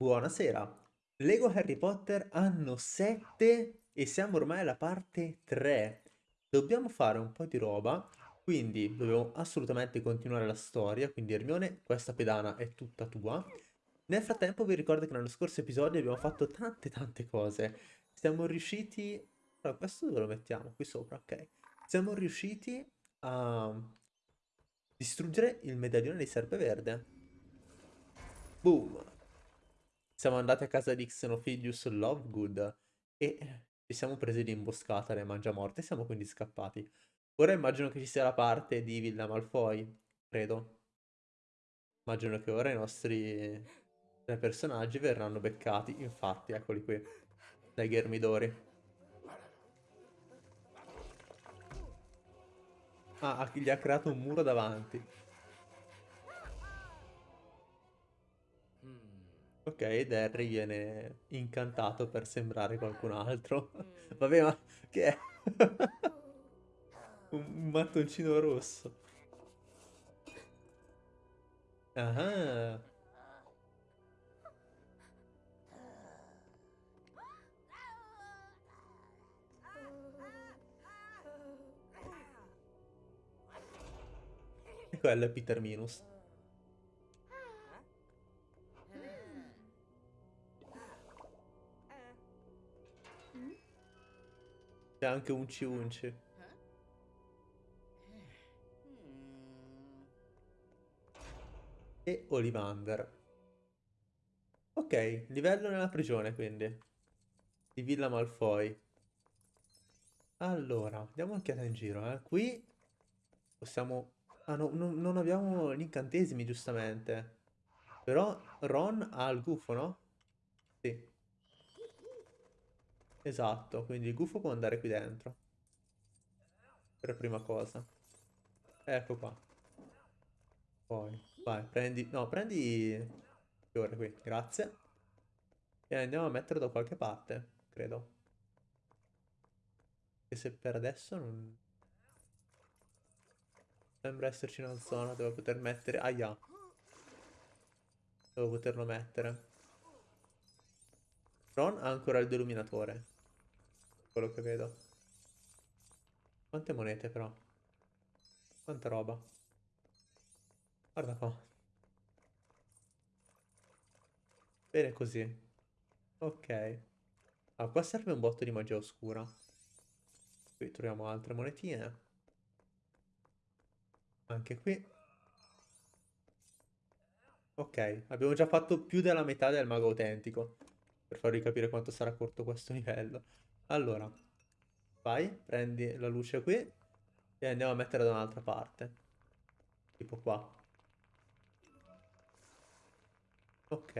Buonasera. Lego Harry Potter anno 7 e siamo ormai alla parte 3. Dobbiamo fare un po' di roba, quindi dobbiamo assolutamente continuare la storia, quindi Hermione, questa pedana è tutta tua. Nel frattempo vi ricordo che nello scorso episodio abbiamo fatto tante tante cose. Siamo riusciti... Allora, questo dove lo mettiamo? Qui sopra, ok. Siamo riusciti a distruggere il medaglione di Serpeverde. Boom! Siamo andati a casa di Xenophilius Lovegood e ci siamo presi l'imboscata alle mangiamorte e siamo quindi scappati. Ora immagino che ci sia la parte di Villa Malfoy, credo. Immagino che ora i nostri tre personaggi verranno beccati, infatti, eccoli qui, dai Ghermidori. Ah, gli ha creato un muro davanti. Ok, ed Harry viene incantato per sembrare qualcun altro. Vabbè, ma che è? un mattoncino rosso. Ah. E quello è Peter Minus. C'è anche un Unci. E Olivander. Ok, livello nella prigione quindi. Di Villa Malfoy. Allora, diamo un'occhiata in giro, eh. Qui possiamo... Ah, no, no, non abbiamo gli incantesimi, giustamente. Però Ron ha il gufo, no? Sì. Esatto, quindi il gufo può andare qui dentro. Per prima cosa. Ecco qua. Poi, vai, prendi... No, prendi... Fiore qui, grazie. E andiamo a metterlo da qualche parte, credo. E se per adesso non... Sembra esserci una zona dove poter mettere... Aia. Dove poterlo mettere. Ron ha ancora il deluminatore. Quello che vedo. Quante monete però. Quanta roba. Guarda qua. Bene così. Ok. Ah, qua serve un botto di magia oscura. Qui troviamo altre monetine. Anche qui. Ok, abbiamo già fatto più della metà del mago autentico per farvi capire quanto sarà corto questo livello. Allora, vai, prendi la luce qui e andiamo a mettere da un'altra parte. Tipo qua. Ok.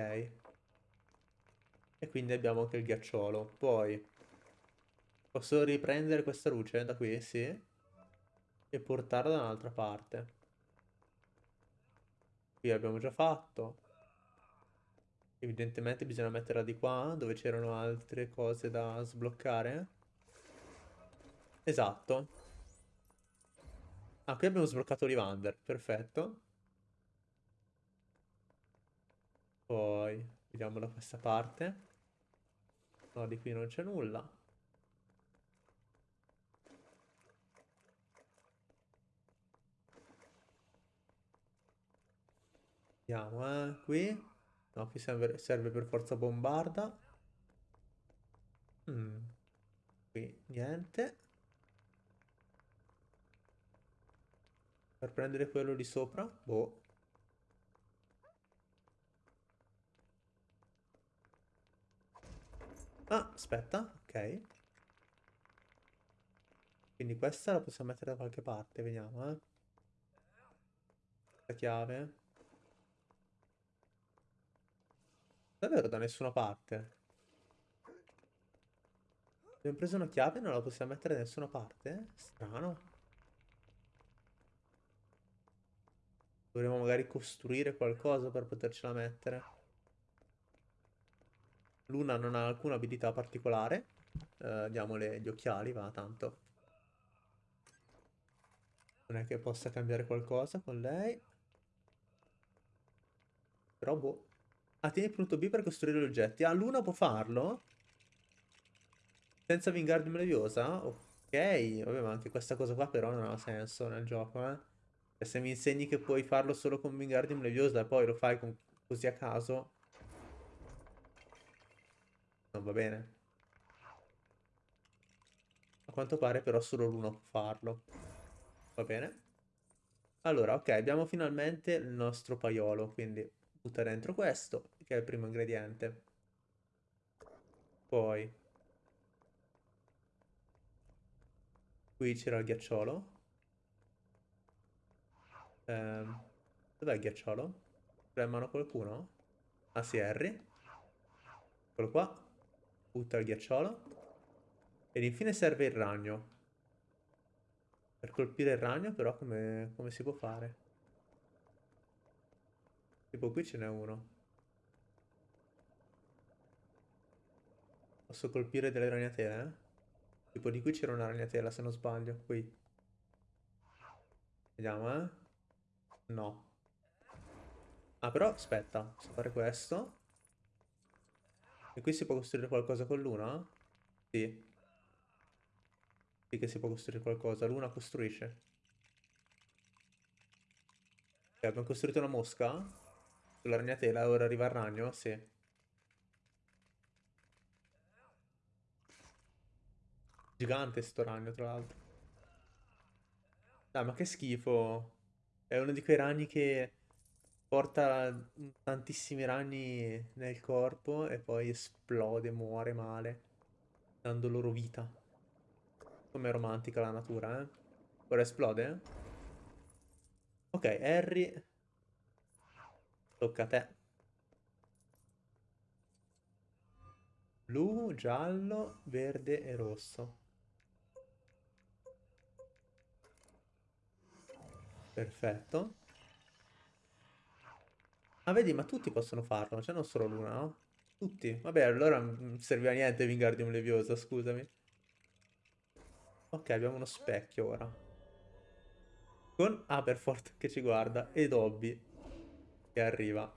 E quindi abbiamo anche il ghiacciolo. Poi, posso riprendere questa luce da qui? Sì. E portarla da un'altra parte. Qui abbiamo già fatto. Evidentemente bisogna metterla di qua, dove c'erano altre cose da sbloccare. Esatto. Ah, qui abbiamo sbloccato Olivander, perfetto. Poi, vediamo da questa parte. No, di qui non c'è nulla. Vediamo, eh, qui. No, qui serve, serve per forza bombarda. Mm. Qui niente. Per prendere quello di sopra? Boh. Ah, aspetta, ok. Quindi questa la possiamo mettere da qualche parte, vediamo, eh. La chiave. Davvero da nessuna parte? Abbiamo preso una chiave e non la possiamo mettere da nessuna parte? Strano. Dovremmo magari costruire qualcosa per potercela mettere. Luna non ha alcuna abilità particolare. Uh, diamole gli occhiali, va, tanto. Non è che possa cambiare qualcosa con lei. Però boh. Ah, tieni punto B per costruire gli oggetti. Ah, Luna può farlo? Senza Wingardium Leviosa? Ok. Vabbè, ma anche questa cosa qua però non ha senso nel gioco, eh. E se mi insegni che puoi farlo solo con Wingardium Leviosa e poi lo fai con... così a caso... Non va bene. A quanto pare però solo Luna può farlo. Va bene. Allora, ok, abbiamo finalmente il nostro paiolo, quindi butta dentro questo, che è il primo ingrediente. Poi... Qui c'era il ghiacciolo. Ehm, dov'è il ghiacciolo? C'è in mano qualcuno? Ah sì, Harry. Eccolo qua. Butta il ghiacciolo. Ed infine serve il ragno. Per colpire il ragno però come, come si può fare? Tipo qui ce n'è uno. Posso colpire delle ragnatele? Eh? Tipo di qui c'era una ragnatela se non sbaglio. Qui. Vediamo eh. No. Ah però aspetta. Posso fare questo. E qui si può costruire qualcosa con l'una? Sì. Sì che si può costruire qualcosa. L'una costruisce. Ok, abbiamo costruito una mosca. Sulla ragnatela. Ora arriva il ragno? Sì. Gigante sto ragno, tra l'altro. Dai, ma che schifo. È uno di quei ragni che porta tantissimi ragni nel corpo e poi esplode, muore male, dando loro vita. Come romantica la natura, eh? Ora esplode? Ok, Harry. Tocca a te. Blu, giallo, verde e rosso. Perfetto. Ah, vedi, ma tutti possono farlo, cioè non solo l'una, no? Tutti. Vabbè, allora non serviva a niente Wingardium Leviosa, scusami. Ok, abbiamo uno specchio ora. Con Aberforth che ci guarda e Dobby che arriva.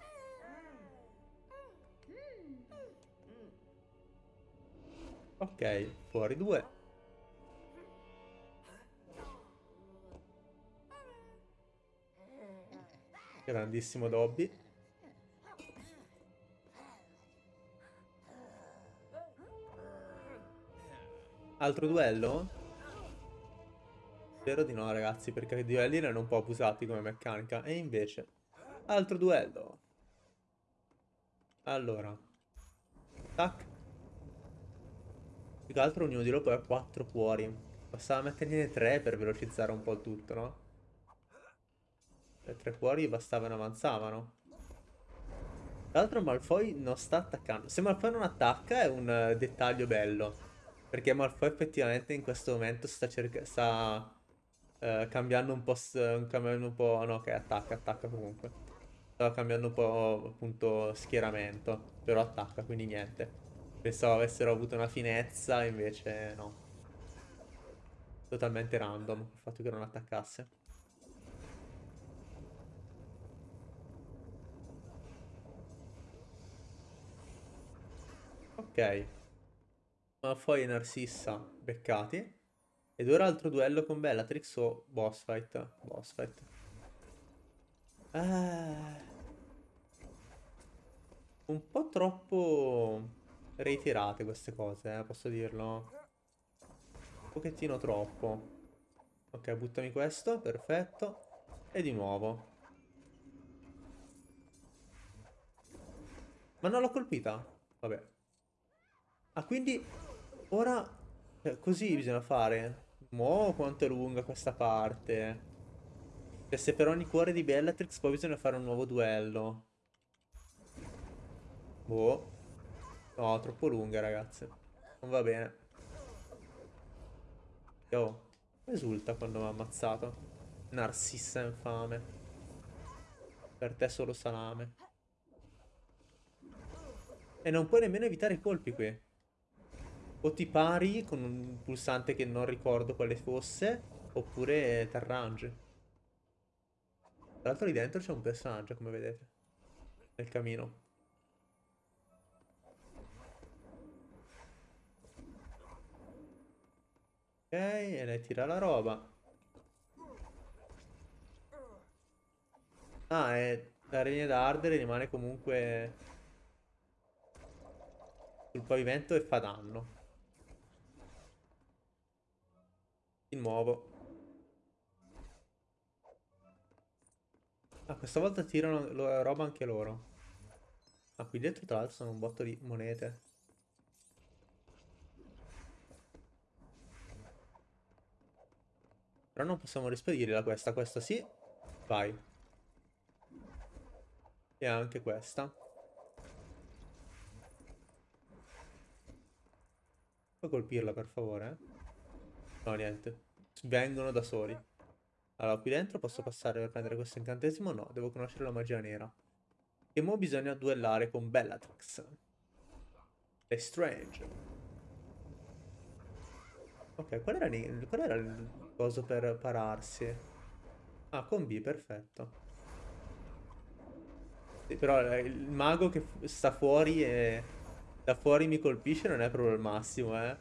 Ok, fuori due. Grandissimo Dobby. Altro duello? Spero di no ragazzi perché i duelli erano un po' abusati come meccanica E invece Altro duello Allora Tac Più che altro ognuno di loro poi ha 4 cuori Bastava metterne 3 per velocizzare un po' il tutto no? Le tre cuori bastavano avanzavano. L'altro Malfoy non sta attaccando. Se Malfoy non attacca è un uh, dettaglio bello. Perché Malfoy effettivamente in questo momento sta, sta uh, cambiando un po'... cambiando un po'... No, che attacca, attacca comunque. Stava cambiando un po' appunto schieramento. Però attacca, quindi niente. Pensavo avessero avuto una finezza, invece no. Totalmente random il fatto che non attaccasse. Ok. Malfoy e Narcissa beccati. Ed ora altro duello con Bellatrix o boss fight? Boss fight. Eh... Un po' troppo ritirate queste cose, eh, posso dirlo. Un pochettino troppo. Ok, buttami questo, perfetto. E di nuovo. Ma non l'ho colpita? Vabbè. Ah, quindi ora cioè, così bisogna fare. Mo' quanto è lunga questa parte. Cioè, se per ogni cuore di Bellatrix poi bisogna fare un nuovo duello. Boh. No, troppo lunga, ragazze. Non va bene. Oh, esulta quando mi ha ammazzato. Narcissa infame. Per te solo salame. E non puoi nemmeno evitare i colpi qui. O ti pari con un pulsante che non ricordo quale fosse, oppure ti arrangi. Tra l'altro lì dentro c'è un personaggio, come vedete. Nel camino. E lei tira la roba. Ah, e la regna d'ardere rimane comunque sul pavimento e fa danno. Di nuovo. Ah, questa volta tirano roba anche loro. Ah, qui dentro tra l'altro sono un botto di monete. Però non possiamo rispedirla questa, questa sì. Vai. E anche questa. Puoi colpirla per favore? No, niente. Vengono da soli. Allora, qui dentro posso passare per prendere questo incantesimo? No, devo conoscere la magia nera. E mo bisogna duellare con Bellatrix. È strange. Ok, qual era, qual era il coso per pararsi? Ah, con B, perfetto. Sì, però eh, il mago che sta fuori e da fuori mi colpisce non è proprio il massimo, eh.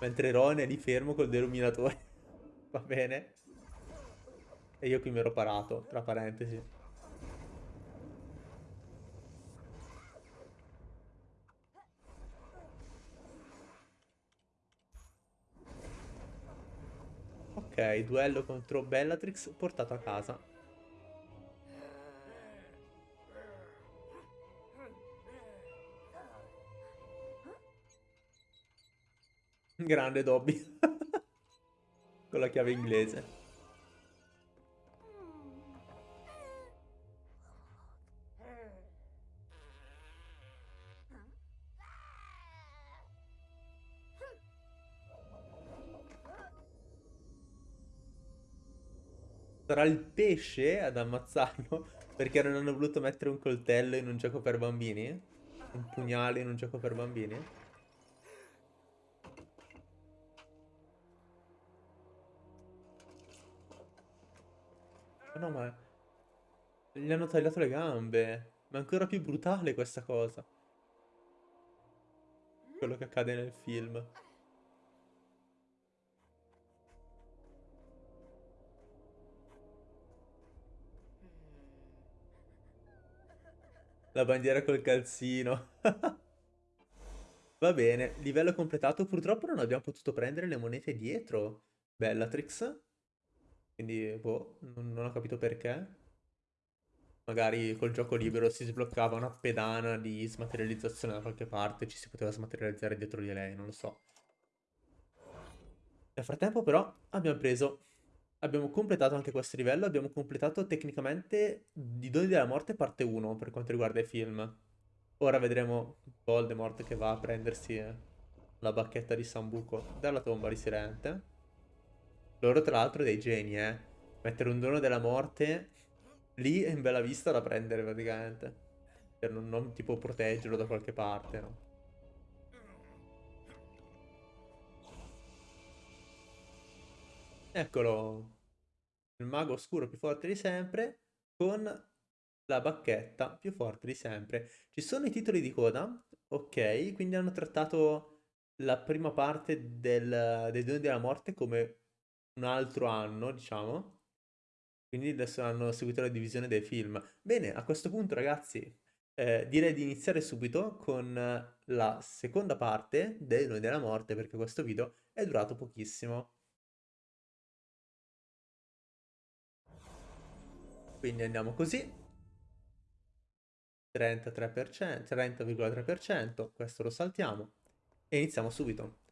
Mentre Ron è lì fermo col deluminatore. Va bene. E io qui mi ero parato, tra parentesi. Ok, duello contro Bellatrix portato a casa. Grande Dobby. Con la chiave inglese. Sarà il pesce ad ammazzarlo perché non hanno voluto mettere un coltello in un gioco per bambini? Un pugnale in un gioco per bambini? no, ma... Gli hanno tagliato le gambe. Ma è ancora più brutale questa cosa. Quello che accade nel film. La bandiera col calzino. Va bene, livello completato. Purtroppo non abbiamo potuto prendere le monete dietro Bellatrix. Quindi, boh, non, non ho capito perché. Magari col gioco libero si sbloccava una pedana di smaterializzazione da qualche parte, ci si poteva smaterializzare dietro di lei, non lo so. Nel frattempo però abbiamo preso Abbiamo completato anche questo livello, abbiamo completato tecnicamente I Doni della Morte parte 1 per quanto riguarda i film. Ora vedremo Voldemort che va a prendersi la bacchetta di Sambuco dalla tomba di Sirente. Loro tra l'altro dei geni, eh. Mettere un dono della morte lì è in bella vista da prendere praticamente. Per non, non tipo proteggerlo da qualche parte, no? Eccolo, il mago oscuro più forte di sempre con la bacchetta più forte di sempre. Ci sono i titoli di coda, ok, quindi hanno trattato la prima parte del, dei Doni della Morte come un altro anno, diciamo. Quindi adesso hanno seguito la divisione dei film. Bene, a questo punto ragazzi, eh, direi di iniziare subito con la seconda parte dei Doni della Morte perché questo video è durato pochissimo. Quindi andiamo così. 33%, 30,3%, questo lo saltiamo. E iniziamo subito.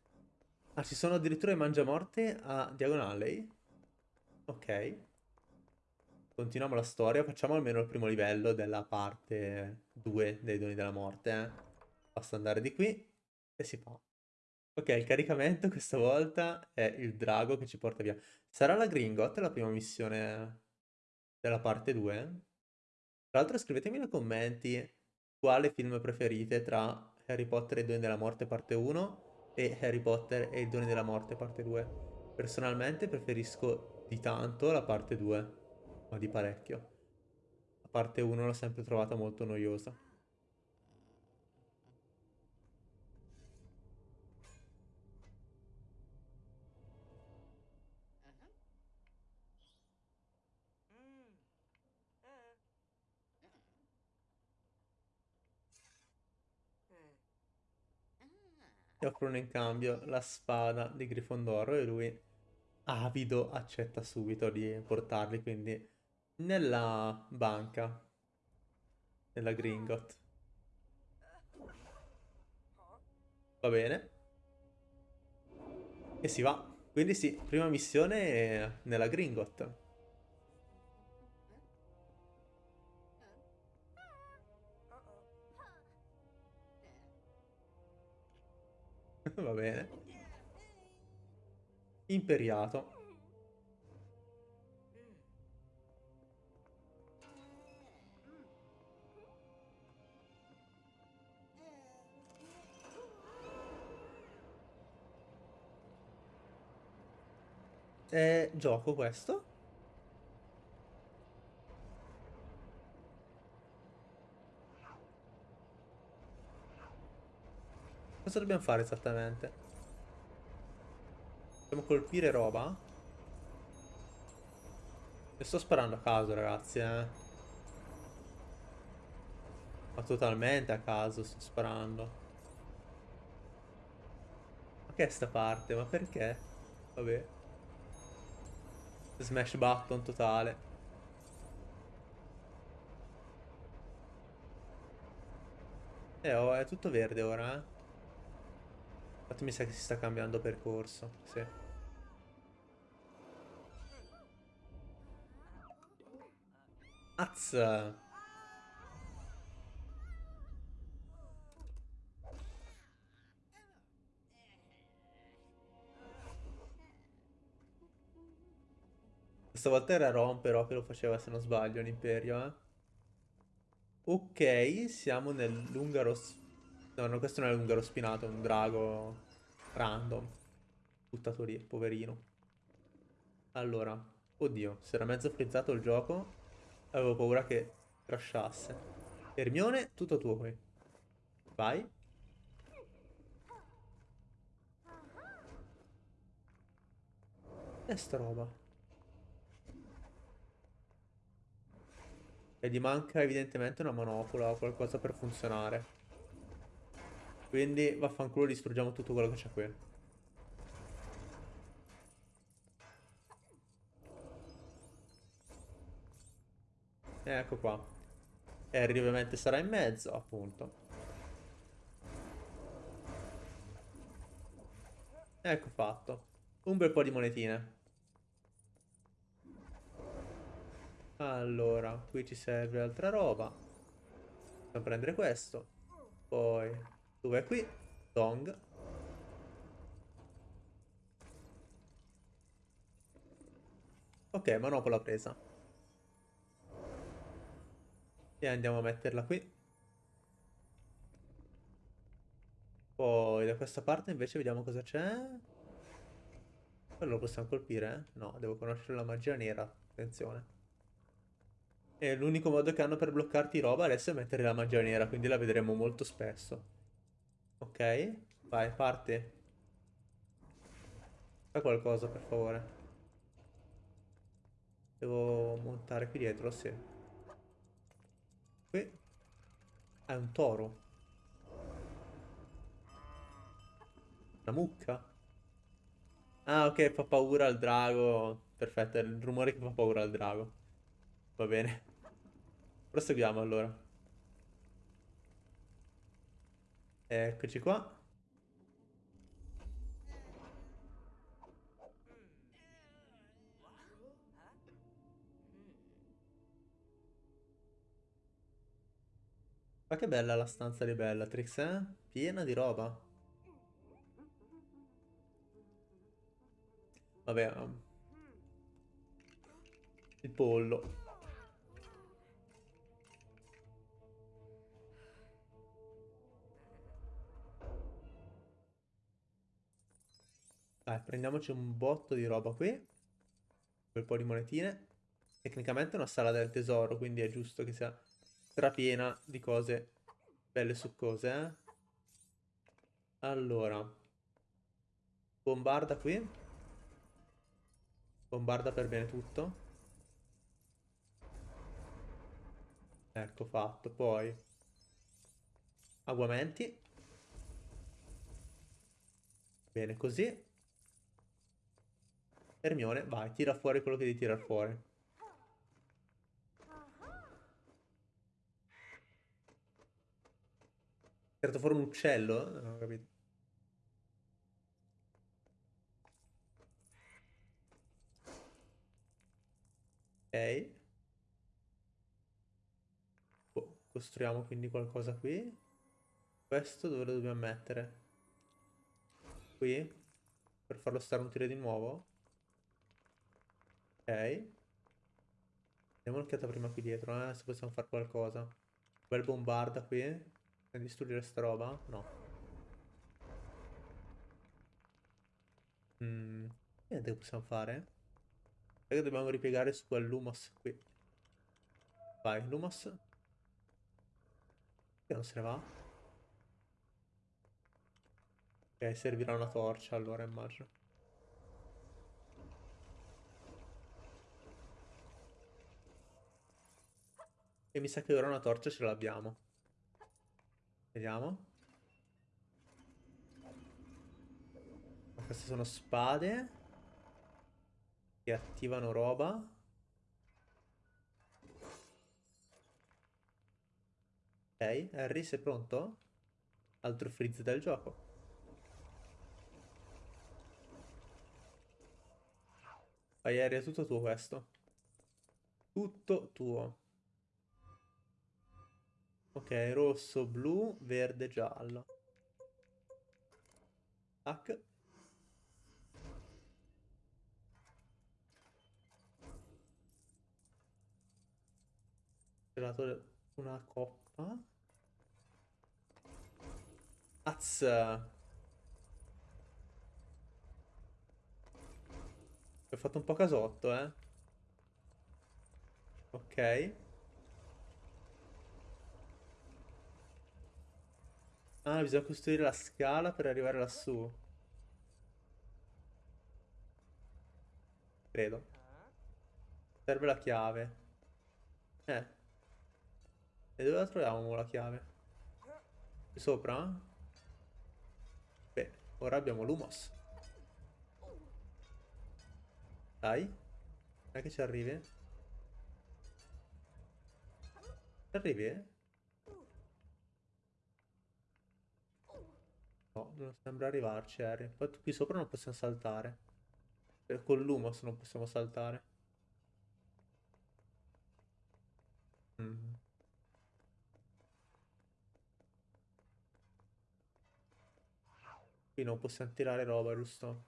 Ah, ci sono addirittura i mangiamorte a diagonale. Ok. Continuiamo la storia, facciamo almeno il primo livello della parte 2 dei doni della morte. Eh. Basta andare di qui e si fa. Ok, il caricamento questa volta è il drago che ci porta via. Sarà la Gringot la prima missione della parte 2. Tra l'altro scrivetemi nei commenti quale film preferite tra Harry Potter e i Doni della Morte parte 1 e Harry Potter e i Doni della Morte parte 2. Personalmente preferisco di tanto la parte 2, ma di parecchio. La parte 1 l'ho sempre trovata molto noiosa. Offrono in cambio la spada di Grifondoro e lui, avido, accetta subito di portarli, quindi nella banca, nella Gringot. Va bene. E si va. Quindi sì, prima missione nella Gringot. Va bene. Imperiato. È gioco questo? Cosa dobbiamo fare esattamente? Dobbiamo colpire roba? E sto sparando a caso, ragazzi, eh. Ma totalmente a caso sto sparando. Ma che è sta parte? Ma perché? Vabbè. Smash button totale. Eh, oh, è tutto verde ora, eh. Infatti mi sa che si sta cambiando percorso, sì. Azza! Questa volta era Ron però che lo faceva se non sbaglio l'Imperio, eh. Ok, siamo nell'Ungaro No, no, questo non è l'ungaro spinato, è un drago random. Buttato lì, poverino. Allora, oddio, si era mezzo frizzato il gioco. Avevo paura che crashasse. Hermione, tutto tuo qui. Vai. E sta roba? E gli manca evidentemente una manopola o qualcosa per funzionare. Quindi vaffanculo distruggiamo tutto quello che c'è qui. Ecco qua. Harry ovviamente sarà in mezzo, appunto. Ecco fatto. Un bel po' di monetine. Allora, qui ci serve altra roba. Possiamo prendere questo. Poi dove è qui? Dong. Ok, manopola presa. E andiamo a metterla qui. Poi da questa parte invece vediamo cosa c'è. Quello lo possiamo colpire? Eh? No, devo conoscere la magia nera. Attenzione. E l'unico modo che hanno per bloccarti roba adesso è mettere la magia nera, quindi la vedremo molto spesso. Ok, vai, parte. Fai qualcosa, per favore. Devo montare qui dietro, sì. Qui. È un toro. Una mucca. Ah, ok, fa paura al drago. Perfetto, è il rumore che fa paura al drago. Va bene. Proseguiamo allora. Eccoci qua. Ma che bella la stanza di Bellatrix, eh? Piena di roba. Vabbè. Um, il pollo. Dai, prendiamoci un botto di roba qui. Bel po' di monetine. Tecnicamente è una sala del tesoro, quindi è giusto che sia strapiena di cose belle succose, eh. Allora. Bombarda qui. Bombarda per bene tutto. Ecco fatto. Poi. Aguamenti. Bene, così. Hermione, vai, tira fuori quello che devi tirar fuori. Tirato fuori un uccello? Non ho capito. Ok. Oh, costruiamo quindi qualcosa qui. Questo dove lo dobbiamo mettere? Qui? Per farlo stare un tiro di nuovo? Ok. Diamo un'occhiata prima qui dietro, eh, se possiamo fare qualcosa. Bel bombarda qui. Per distruggere sta roba? No. Mm, niente che possiamo fare? Perché dobbiamo ripiegare su quel Lumos qui. Vai, Lumos. Che non se ne va? Ok, servirà una torcia allora, immagino. E mi sa che ora una torcia ce l'abbiamo. Vediamo. Queste sono spade. Che attivano roba. Ok, Harry sei pronto? Altro freeze del gioco. Vai Harry, è tutto tuo questo. Tutto tuo. Ok, rosso, blu, verde, giallo. Tac. Gelato una coppa. Az. Ho fatto un po' casotto, eh. Ok. Ah, bisogna costruire la scala per arrivare lassù. Credo. Serve la chiave. Eh. E dove la troviamo la chiave? Qui sopra? Beh, ora abbiamo l'Umos. Dai. Non è che ci arrivi? Ci arrivi? No, non sembra arrivarci, Harry. Poi qui sopra non possiamo saltare. E con l'Umos non possiamo saltare. Mm. Qui non possiamo tirare roba, giusto?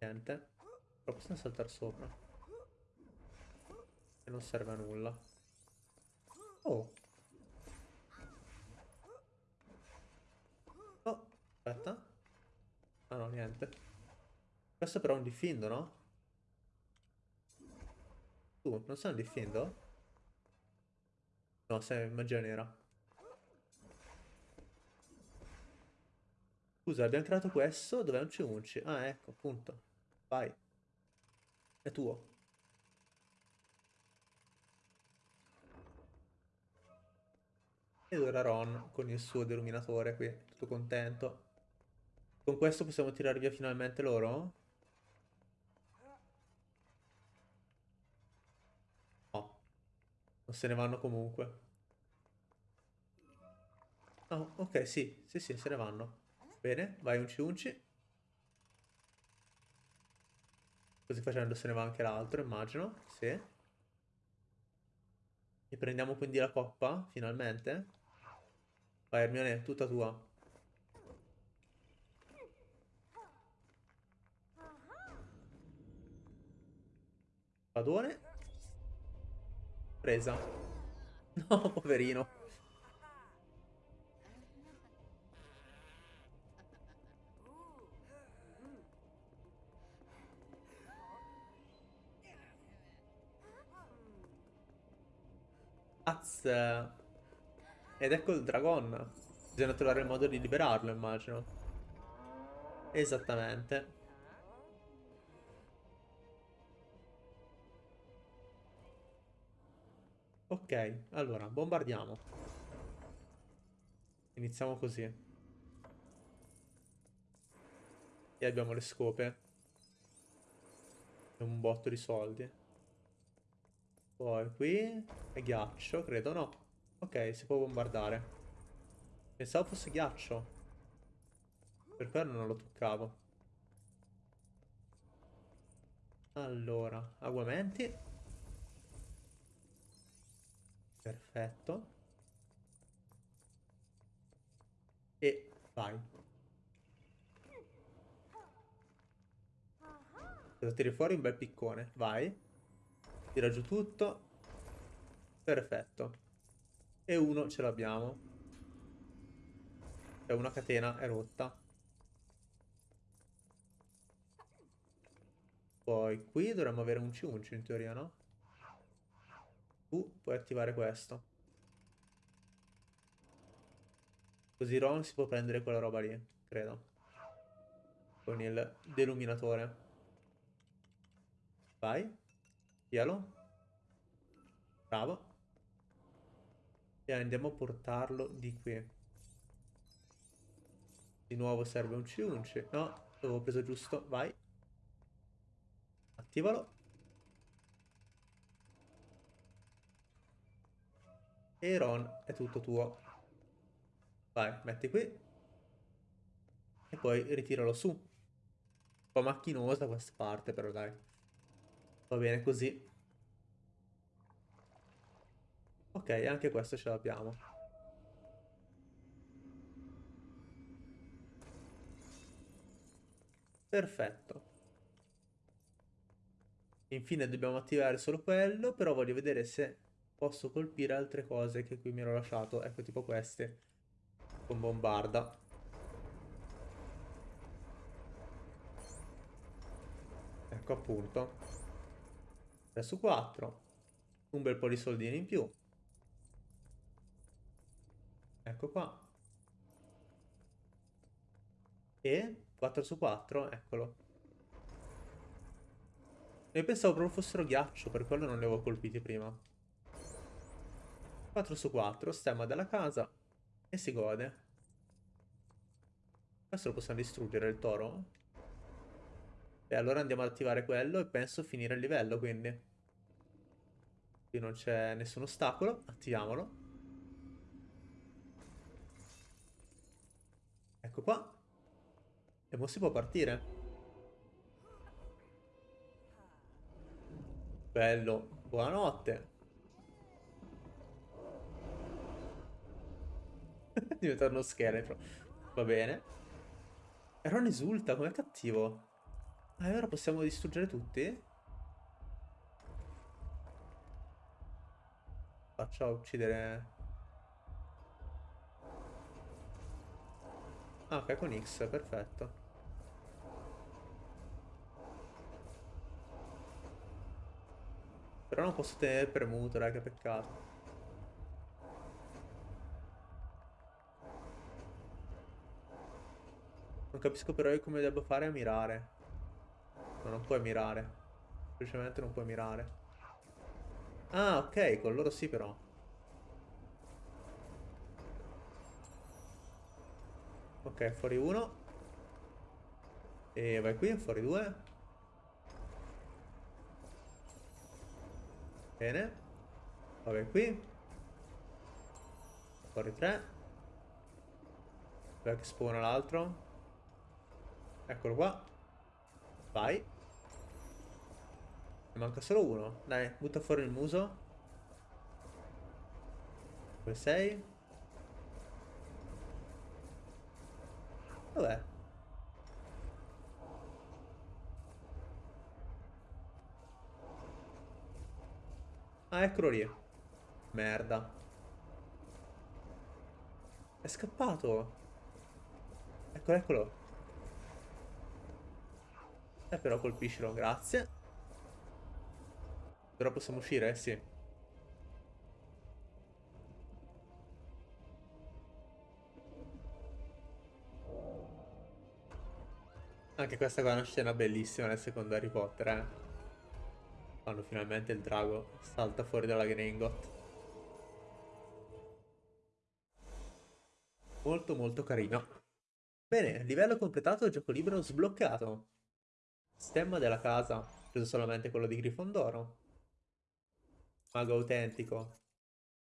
Niente. Però possiamo saltare sopra. E non serve a nulla. Oh. Aspetta. Ah no, niente. Questo però è un diffindo, no? Tu, non sei un diffindo? No, sei magia nera. Scusa, abbiamo creato questo, dov'è un ciunci? Ah, ecco, appunto. Vai. È tuo. Ed ora Ron con il suo deluminatore qui, tutto contento. Con questo possiamo tirare via finalmente loro? No. Non se ne vanno comunque. Oh, ok, sì. Sì, sì, se ne vanno. Bene, vai unci unci. Così facendo se ne va anche l'altro, immagino. Sì. E prendiamo quindi la coppa, finalmente. Vai Hermione, tutta tua. Padone. Presa. No, poverino. Az. Ed ecco il dragon. Bisogna trovare il modo di liberarlo, immagino. Esattamente. Ok, allora, bombardiamo. Iniziamo così. E abbiamo le scope. E un botto di soldi. Poi qui è ghiaccio, credo, no. Ok, si può bombardare. Pensavo fosse ghiaccio. Per quello non lo toccavo. Allora, aguamenti. Perfetto. E vai. Devo tirare fuori un bel piccone. Vai. Tira giù tutto. Perfetto. E uno ce l'abbiamo. E una catena è rotta. Poi qui dovremmo avere un ciuncio in teoria, no? Tu puoi attivare questo. Così Ron si può prendere quella roba lì, credo. Con il deluminatore. Vai. Pialo. Bravo. E andiamo a portarlo di qui. Di nuovo serve un ciunci. No, l'avevo preso giusto. Vai. Attivalo. E Ron è tutto tuo. Vai, metti qui. E poi ritiralo su. Un po' macchinosa questa parte, però dai. Va bene così. Ok, anche questo ce l'abbiamo. Perfetto. Infine dobbiamo attivare solo quello, però voglio vedere se posso colpire altre cose che qui mi ero lasciato. Ecco, tipo queste. Con bombarda. Ecco appunto. 3 su 4. Un bel po' di soldini in più. Ecco qua. E 4 su 4, eccolo. Io pensavo proprio fossero ghiaccio, per quello non li avevo colpiti prima. 4 su 4, stemma della casa. E si gode. Questo lo possiamo distruggere, il toro? E allora andiamo ad attivare quello e penso finire il livello, quindi. Qui non c'è nessun ostacolo, attiviamolo. Ecco qua. E ora si può partire. Bello, buonanotte. Diventa uno scheletro. Va bene. Ron esulta, com'è cattivo. Ah, e ora possiamo distruggere tutti? Faccia uccidere... Ah, ok, con X, perfetto. Però non posso tenere premuto, raga, peccato. Capisco però io come devo fare a mirare. Ma non puoi mirare. Semplicemente non puoi mirare. Ah, ok, con loro sì però. Ok, fuori uno. E vai qui, fuori due. Bene. Vabbè qui. Fuori tre. Dov'è che spawna l'altro? Eccolo qua. Vai. Ne manca solo uno. Dai, butta fuori il muso. Dove sei? Dov'è? Ah, eccolo lì. Merda. È scappato. Eccolo, eccolo. Eh, però colpiscilo, grazie. Però possiamo uscire, eh? Sì. Anche questa qua è una scena bellissima nel secondo Harry Potter, eh. Quando finalmente il drago salta fuori dalla Gringot. Molto molto carino. Bene, livello completato, gioco libero sbloccato. Stemma della casa, preso solamente quello di Grifondoro. Mago autentico,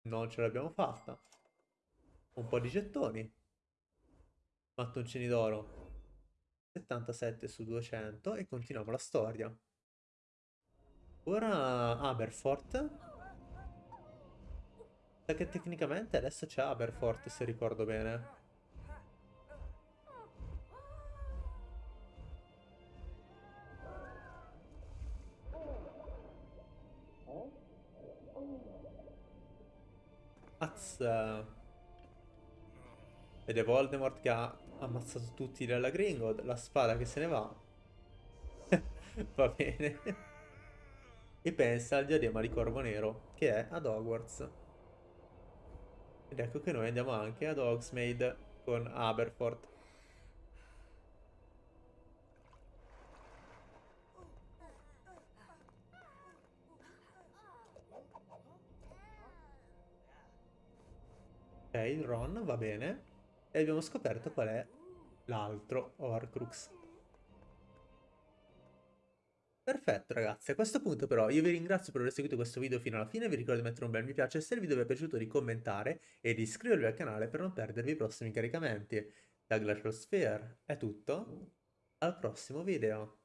non ce l'abbiamo fatta. Un po' di gettoni. Mattoncini d'oro. 77 su 200 e continuiamo la storia. Ora Aberfort. Sa che tecnicamente adesso c'è Aberfort se ricordo bene. Az. Ed è Voldemort che ha ammazzato tutti nella Gringold, la spada che se ne va. va bene. e pensa al diadema di Corvo Nero, che è ad Hogwarts. Ed ecco che noi andiamo anche ad Hogsmeade con Aberforth. Ok, Ron va bene. E abbiamo scoperto qual è l'altro Horcrux. Perfetto ragazzi, a questo punto però io vi ringrazio per aver seguito questo video fino alla fine, vi ricordo di mettere un bel mi piace se il video vi è piaciuto di commentare e di iscrivervi al canale per non perdervi i prossimi caricamenti. Da Glacial Sphere è tutto, al prossimo video.